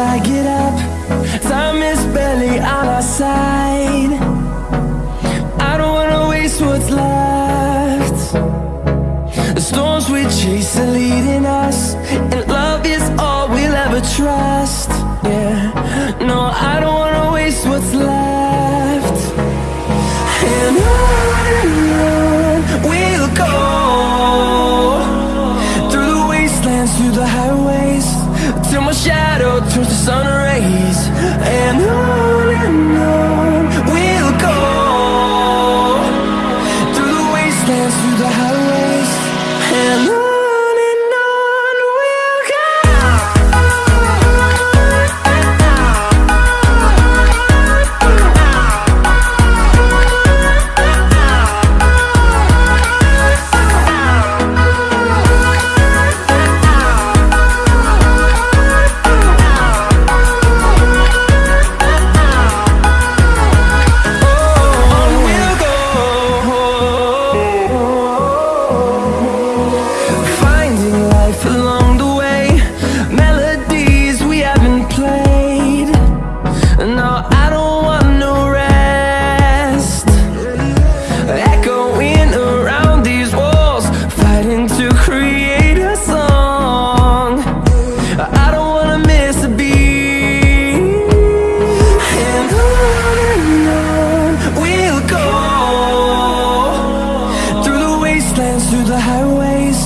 I get up. Time is barely on our side. I don't wanna waste what's left. The storms we chase are leading us And love is all we'll ever trust. Yeah, no, I don't the highways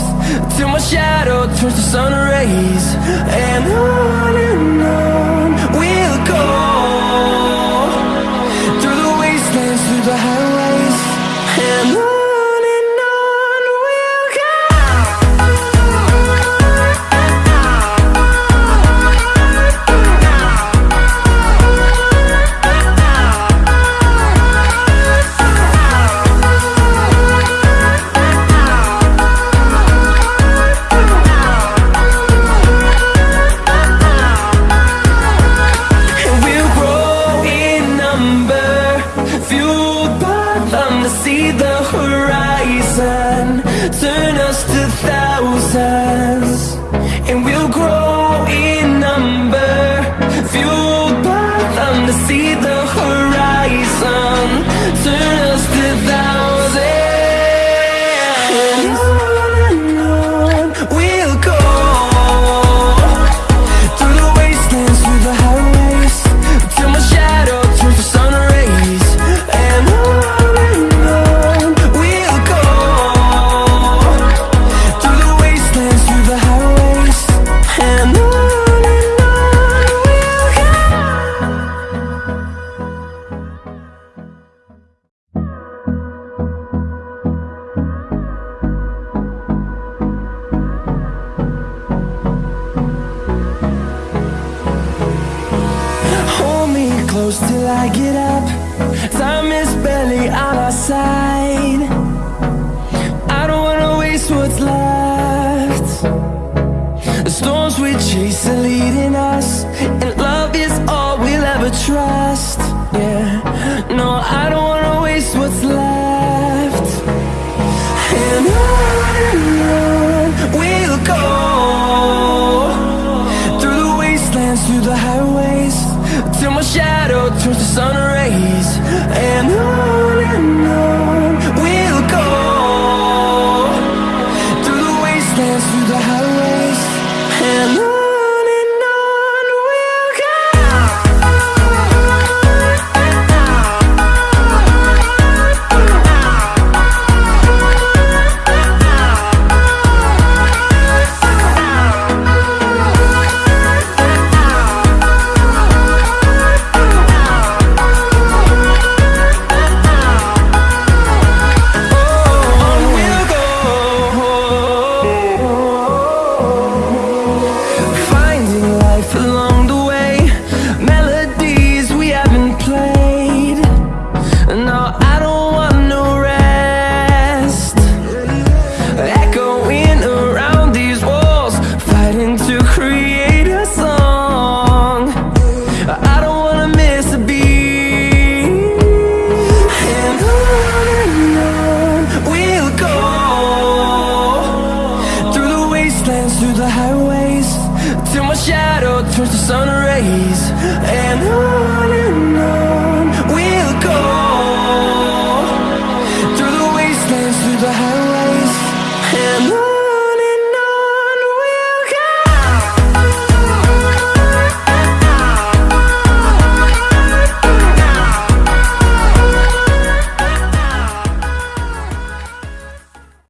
Till my shadow turns to sun rays. And on and on. horizon. Turn us hold me close till I get up. Time is barely on our side. I don't wanna waste what's left. The storms we chase are leading us And love is all we'll ever trust. the sun rays and I